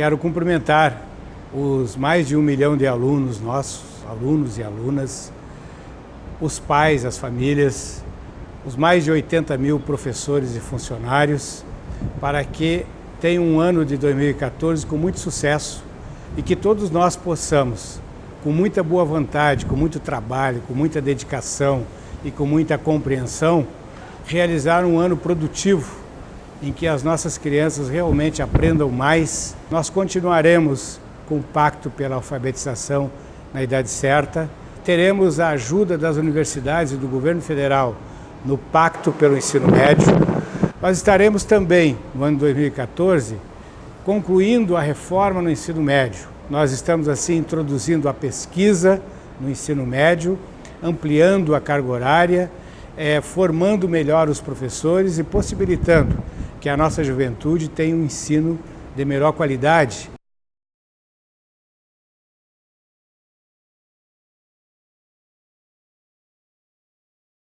Quero cumprimentar os mais de um milhão de alunos nossos, alunos e alunas, os pais, as famílias, os mais de 80 mil professores e funcionários, para que tenham um ano de 2014 com muito sucesso e que todos nós possamos, com muita boa vontade, com muito trabalho, com muita dedicação e com muita compreensão, realizar um ano produtivo em que as nossas crianças realmente aprendam mais. Nós continuaremos com o Pacto pela Alfabetização na idade certa. Teremos a ajuda das universidades e do governo federal no Pacto pelo Ensino Médio. Nós estaremos também, no ano 2014, concluindo a reforma no ensino médio. Nós estamos, assim, introduzindo a pesquisa no ensino médio, ampliando a carga horária, é, formando melhor os professores e possibilitando que a nossa juventude tenha um ensino de melhor qualidade.